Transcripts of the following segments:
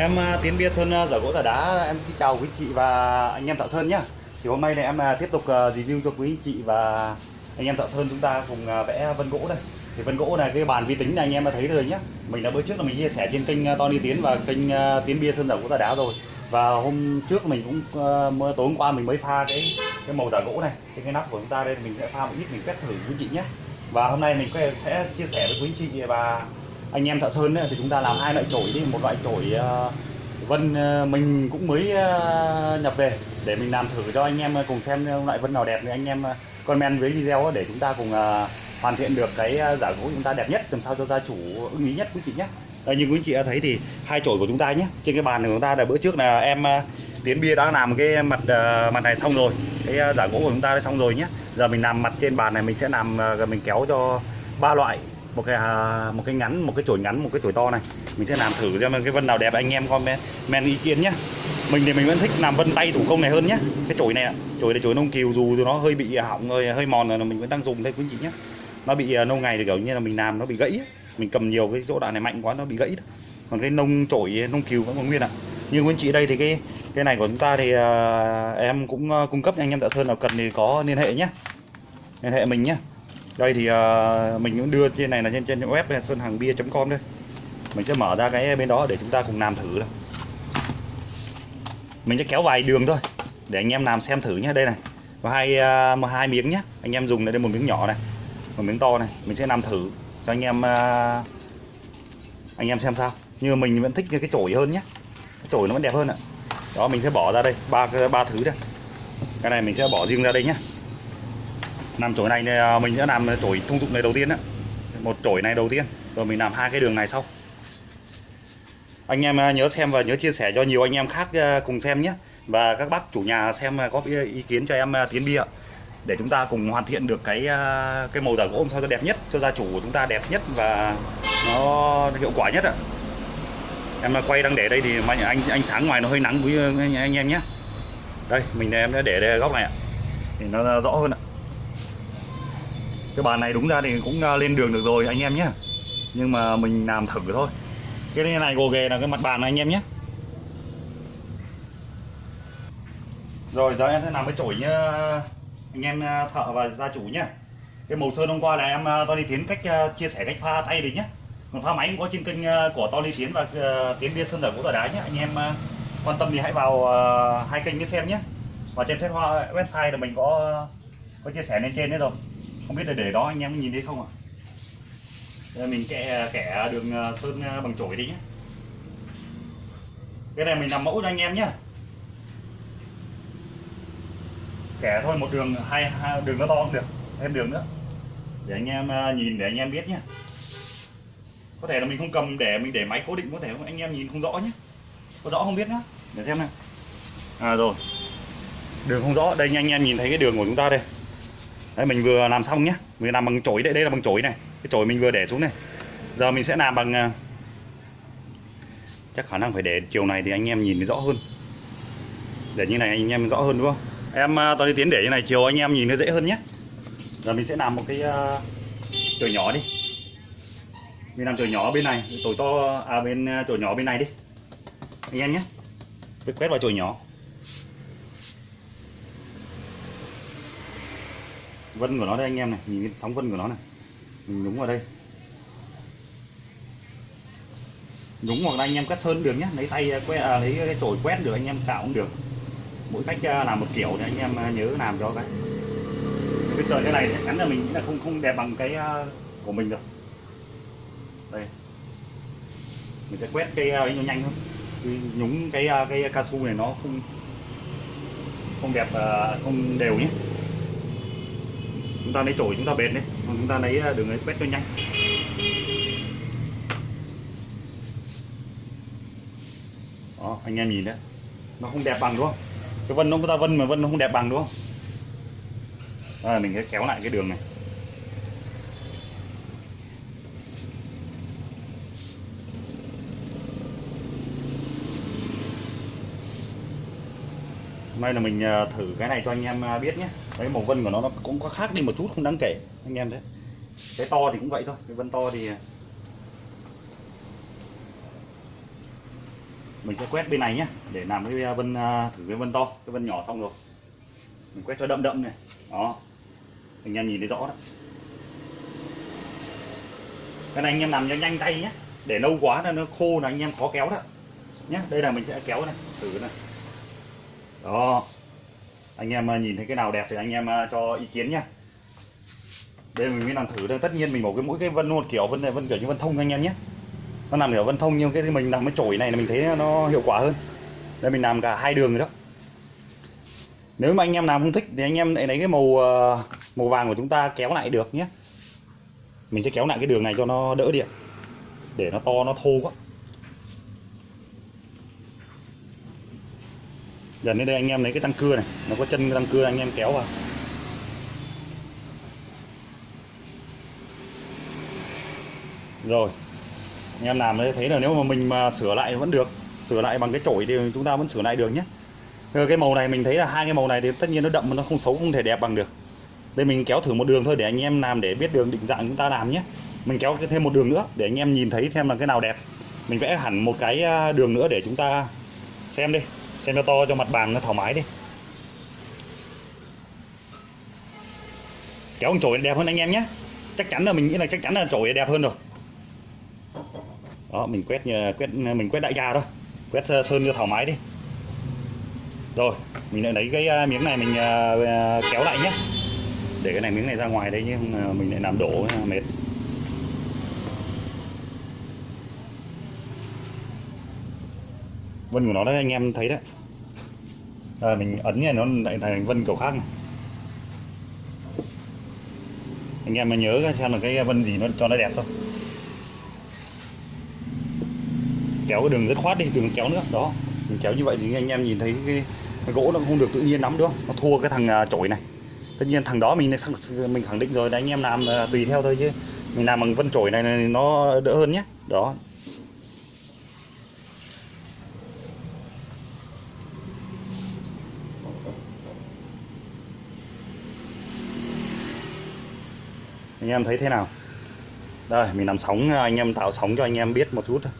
Em à, Tiến Bia Sơn à, giả gỗ giả đá em xin chào quý chị và anh em tạo sơn nhé. Thì hôm nay này em à, tiếp tục review cho quý chị và anh em tạo sơn chúng ta cùng vẽ vân gỗ đây. Thì vân gỗ này cái bàn vi tính này anh em đã thấy rồi nhé. Mình đã bữa trước là mình chia sẻ trên kênh Tony Tiến và kênh Tiến Bia Sơn giả gỗ giả đá rồi. Và hôm trước mình cũng tối hôm qua mình mới pha cái cái màu giả gỗ này, Trên cái nắp của chúng ta đây mình sẽ pha một ít mình quét thử quý chị nhé. Và hôm nay mình sẽ chia sẻ với quý chị và anh em thợ sơn ấy, thì chúng ta làm hai loại chổi đi. Một loại chổi ờ, vân ờ, mình cũng mới ờ, nhập về để mình làm thử cho anh em cùng xem loại vân nào đẹp thì anh em comment dưới video để chúng ta cùng hoàn thiện được cái giả gỗ chúng ta đẹp nhất làm sao cho gia chủ ưng ý nhất quý chị nhé đây như quý chị đã thấy thì hai chổi của chúng ta nhé trên cái bàn của chúng ta là bữa trước là em tiến bia đã làm cái mặt mặt này xong rồi cái giả gỗ của chúng ta đã xong rồi nhé giờ mình làm mặt trên bàn này mình sẽ làm mình kéo cho ba loại một cái à, một cái ngắn một cái chổi ngắn một cái chổi to này. Mình sẽ làm thử xem cái vân nào đẹp anh em comment men ý kiến nhé mình thì mình vẫn thích làm vân tay thủ công này hơn nhé cái chổi này ạ chổi này chổi nông kiều dù nó hơi bị hỏng rồi hơi mòn rồi mình vẫn đang dùng đây quý chị nhé nó bị à, lâu ngày thì kiểu như là mình làm nó bị gãy ấy. mình cầm nhiều cái chỗ đoạn này mạnh quá nó bị gãy còn cái nông chổi nông kiều vẫn còn nguyên ạ. Như quý chị đây thì cái cái này của chúng ta thì à, em cũng à, cung cấp anh em thợ sơn nào cần thì có liên hệ nhé liên hệ mình nhé đây thì uh, mình cũng đưa trên này là trên trên web là sơn hàng bia com đây mình sẽ mở ra cái bên đó để chúng ta cùng làm thử đây. mình sẽ kéo vài đường thôi để anh em làm xem thử nhé đây này và hai uh, một hai miếng nhé anh em dùng đây một miếng nhỏ này một miếng to này. Mình sẽ làm thử cho anh em uh, anh em xem sao. Nhưng mà mình vẫn thích cái chổi hơn nhé cái chổi nó vẫn đẹp hơn ạ. Đó mình sẽ bỏ ra đây ba ba thứ đây. Cái này mình sẽ bỏ riêng ra đây nhé làm chổi này thì mình sẽ làm chổi thông dụng này đầu tiên á. Một chổi này đầu tiên. Rồi mình làm hai cái đường này sau. Anh em ờ, nhớ xem và nhớ chia sẻ cho nhiều anh em khác ờ, cùng xem nhé. Và các bác chủ nhà xem có ý kiến cho em tiến bia. Để chúng ta cùng hoàn thiện được cái cái màu giả gỗ sao cho đẹp nhất cho gia chủ của chúng ta đẹp nhất và nó hiệu quả nhất ạ. Em quay đang để đây thì anh anh ánh sáng ngoài nó hơi nắng với anh, anh em nhé. Đây mình em đã để đây góc này ạ. Thì nó rõ hơn ạ cái bàn này đúng ra thì cũng à, lên đường được rồi, anh em nhé nhưng mà mình làm thử thôi. Cái này gồ ghề là cái mặt bàn này, anh em nhé rồi, giờ em sẽ làm cái chổi nhá. Anh em à, thợ và gia chủ nhé cái màu sơn hôm qua là em à, Tony Tiến cách chia sẻ cách pha tay đấy nhé còn pha máy cũng có trên kênh của Tony Tiến và Tiến Bia Sơn Dở của Tờ Đá nhé anh em quan tâm thì hãy vào hai kênh để xem nhé và trên website là mình có có chia sẻ lên trên đấy rồi không biết là để đó anh em nhìn thấy không ạ? À? mình kẻ kẻ đường ờ, sơn ờ, bằng chổi đi nhé cái này mình làm mẫu cho anh em nhé kẻ thôi một đường hai, hai đường nó to cũng được thêm đường nữa. Để anh em ờ, nhìn để anh em biết nhé có thể là mình không cầm để mình để máy cố định có thể anh em nhìn không rõ nhé có rõ không biết nữa để xem này à rồi. Đường không rõ. Đây anh em nhìn thấy cái đường của chúng ta đây đấy mình vừa làm xong nhé mình làm bằng chổi đây đây là bằng chổi này. Cái chổi mình vừa để xuống này. Giờ mình sẽ làm bằng à, chắc khả năng phải để chiều này thì anh em nhìn rõ hơn. Để như này anh em rõ hơn đúng không? Em à, toàn đi tiến để như này chiều anh em nhìn nó dễ hơn nhé giờ mình sẽ làm một cái uh, chổi nhỏ đi. Mình làm chổi nhỏ bên này chổi to à bên chổi nhỏ bên này đi. Anh em nhé quét vào chổi nhỏ. Vân của nó đây anh em này nhìn cái sóng vân của nó này. Mình nhúng vào đây. Nhúng hoặc là anh em cắt sơn được nhé lấy tay à, quét à, lấy cái chổi quét được anh em cạo cũng được. Mỗi cách à, làm một kiểu thì anh em à, nhớ làm cho cái. Bây giờ cái này chắc chắn là mình nghĩ là không không đẹp bằng cái của mình được. Đây. Mình sẽ quét cái ấy nó nhanh hơn. Nhúng cái cái cao su này nó không không đẹp không đều nhé chúng ta lấy chổi chúng ta bệt đấy. Còn chúng ta lấy à, đường ấy quét cho nhanh. Đó anh em nhìn đấy. Nó không đẹp bằng đúng không? Cái vân nó ta vân mà vân nó không đẹp bằng đúng không? À, mình sẽ kéo lại cái đường này. Hôm nay là mình à, thử cái này cho anh em à, biết nhé đấy, màu vân của nó nó cũng có khác đi một chút, không đáng kể, anh em đấy. Cái to thì cũng vậy thôi, cái vân to thì à, mình sẽ quét bên này nhé để làm cái à, vân à, thử cái vân to, cái vân nhỏ xong rồi. Mình quét cho đậm đậm này, đó. Anh em nhìn thấy rõ đó. Cái này anh em làm cho nhanh tay nhé để lâu quá là nó khô là anh em khó kéo đó. Nhé đây là mình sẽ kéo này, thử này. Đó anh em ờ, nhìn thấy cái nào đẹp thì anh em ờ, cho ý kiến nhá. đây, mình mới làm thử đây. Tất nhiên mình bỏ cái mỗi cái vân một kiểu vân này, vân kiểu như vân thông anh em nhé. Nó làm kiểu vân thông nhưng cái mình làm cái chổi này là mình thấy nó hiệu quả hơn. Đây, mình làm cả hai đường rồi đó. Nếu mà anh em làm không thích thì anh em lại lấy cái màu ờ, màu vàng của chúng ta kéo lại được nhé. Mình sẽ kéo lại cái đường này cho nó đỡ điện. Để nó to, nó thô quá. Dần đến đây anh em lấy cái tăng cưa này, nó có chân tăng cưa, anh em kéo vào. Rồi, anh em làm đấy thấy là nếu mà mình mà sửa lại vẫn được, sửa lại bằng cái chổi thì chúng ta vẫn sửa lại được nhé. Rồi cái màu này mình thấy là hai cái màu này thì tất nhiên nó đậm mà nó không xấu, không thể đẹp bằng được. Đây mình kéo thử một đường thôi để anh em làm để biết đường định dạng chúng ta làm nhé. Mình kéo thêm một đường nữa để anh em nhìn thấy xem là cái nào đẹp. Mình vẽ hẳn một cái à, đường nữa để chúng ta xem đi xem cho to cho mặt bàn nó thoải mái đi. Kéo con chổi đẹp hơn anh em nhé. Chắc chắn là mình nghĩ là chắc chắn là chổi đẹp hơn rồi. Đó, mình quét như- quét ờ, mình quét đại gia thôi. Quét ờ, sơn cho thoải mái đi. Rồi, mình lại lấy cái miếng này mình kéo lại nhé. Để cái này miếng này ra ngoài đây chứ mình lại làm đổ, mệt. Vân của nó đấy anh em thấy đấy. À, mình ấn này nó lại thành vân kiểu khác này. Anh em mà nhớ xem là cái vân gì nó cho nó đẹp thôi. Kéo cái đường rất khoát đi đừng kéo nữa đó. Mình kéo như vậy thì anh em nhìn thấy cái, cái gỗ nó không được tự nhiên lắm đúng không? Nó thua cái thằng à, chổi này. Tất nhiên thằng đó mình mình khẳng định rồi đấy anh em làm à, tùy theo thôi chứ. Mình làm bằng vân chổi này, này nó đỡ hơn nhé. Đó. Anh em thấy thế nào? Đây mình làm sóng à, anh em tạo sóng cho anh em biết một chút thôi.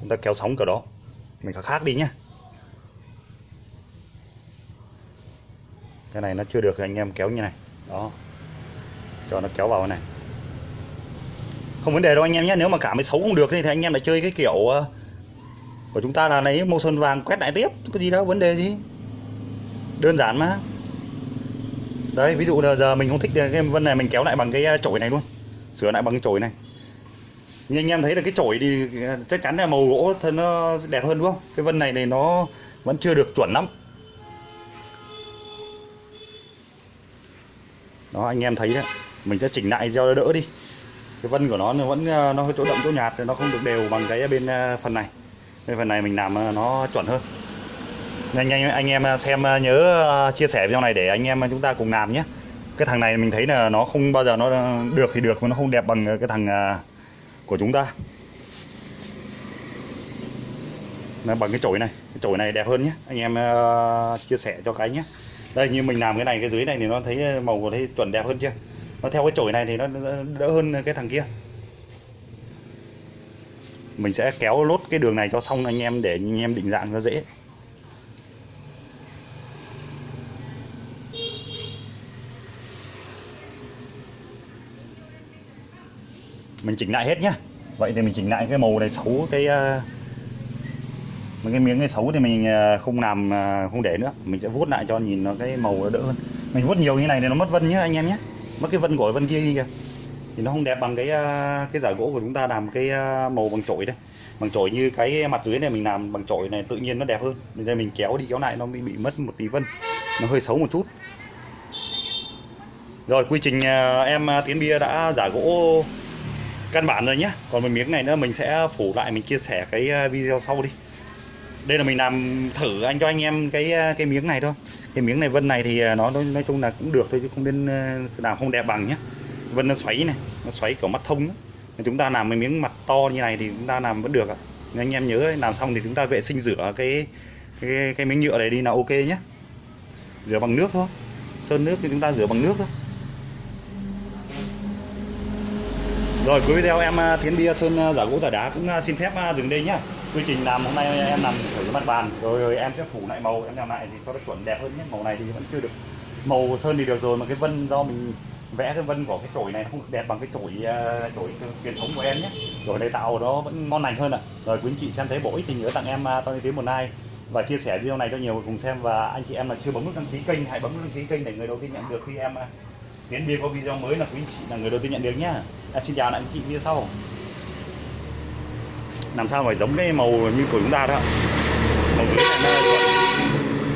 Chúng ta kéo sóng kiểu đó. Mình phải khác đi nhé cái này nó chưa được anh em kéo như này. Đó. Cho nó kéo vào này. Không vấn đề đâu anh em nhé nếu mà cảm thấy xấu không được thì, thì anh em lại chơi cái kiểu à, của chúng ta là lấy màu sơn vàng quét lại tiếp có gì đâu vấn đề gì. Đơn giản mà đấy, ví dụ là giờ mình không thích cái vân này, mình kéo lại bằng cái à, chổi này luôn. Sửa lại bằng cái chổi này. Nhưng anh em thấy là cái chổi thì à, chắc chắn là màu gỗ thân nó đẹp hơn, đúng không? Cái vân này này nó vẫn chưa được chuẩn lắm. Đó, anh em thấy đấy. Mình sẽ chỉnh lại cho nó đỡ đi. Cái vân của nó nó vẫn à, nó hơi chỗ đậm, chỗ nhạt, nó không được đều bằng cái bên phần này. Cái phần này mình làm nó chuẩn hơn anh anh, anh em à, xem à, nhớ à, chia sẻ video này để anh em chúng ta cùng làm nhé. Cái thằng này mình thấy là nó không bao giờ nó được thì được mà nó không đẹp bằng cái thằng của chúng ta. Nó bằng cái chổi này cái chổi này đẹp hơn nhé. Anh em chia sẻ cho cái nhé. Đây như mình làm cái này cái dưới này thì nó thấy màu của thấy chuẩn đẹp hơn chưa? Nó theo cái chổi này thì nó đỡ hơn cái thằng kia. Mình sẽ kéo lốt cái đường này cho xong anh em để anh em định dạng nó dễ. Mình chỉnh lại hết nhá. Vậy thì mình chỉnh lại cái màu này xấu, cái mấy cái miếng cái xấu thì mình ờ, không làm ờ, không để nữa. Mình sẽ vuốt lại cho nhìn nó cái màu nó đỡ hơn. Mình vuốt nhiều như này thì nó mất vân nhá anh em nhé mất cái vân của vân kia đi kìa. Thì nó không đẹp bằng cái cái giải gỗ của chúng ta làm cái màu bằng chổi đây. Bằng chổi như cái mặt dưới này mình làm bằng chổi này tự nhiên nó đẹp hơn. Bây giờ mình kéo đi kéo lại nó bị bị mất một tí vân. Nó hơi xấu một chút. Rồi, quy trình em tiến bia đã giả gỗ căn bản rồi nhé còn một miếng này nữa mình sẽ phủ lại mình chia sẻ cái ờ, video sau đi. Đây là mình làm thử anh cho anh em cái ờ, cái miếng này thôi. Cái miếng này vân này thì ờ, nó nói, nói chung là cũng được thôi chứ không nên làm không đẹp bằng nhé vân nó xoáy này nó xoáy kiểu mắt thông chúng ta làm cái miếng mặt to như này thì chúng ta làm vẫn được ạ. Nên anh em nhớ làm xong thì chúng ta vệ sinh rửa cái cái cái miếng nhựa này đi là ok nhé rửa bằng nước thôi. Sơn nước thì chúng ta rửa bằng nước thôi. Rồi cuối video em à, Tiến Bia Sơn à, giả gỗ giả đá cũng à, xin phép dừng đây nhá. Quy trình làm hôm nay em làm thử mặt bàn rồi, rồi em sẽ phủ lại màu em làm lại thì cho nó chuẩn đẹp hơn nhé. Màu này thì vẫn chưa được màu sơn thì được rồi mà cái vân do mình vẽ cái vân của cái chổi này nó không được đẹp bằng cái chổi à, chổi truyền thống của em nhé. Rồi này tạo nó vẫn ngon lành hơn ạ. Rồi quý anh chị xem thấy bổ ích thì nhớ tặng em à, Tony Tiến một like và chia sẻ video này cho nhiều người cùng xem và anh chị em là chưa bấm nút đăng ký kênh hãy bấm nút đăng ký kênh để người đầu tiên nhận được khi em Tiến Bia có video mới là quý anh chị là người đầu tiên nhận được nhá. À, xin chào lại anh chị video sau. Làm sao phải giống cái màu như của chúng ta đó. Màu dưới này nó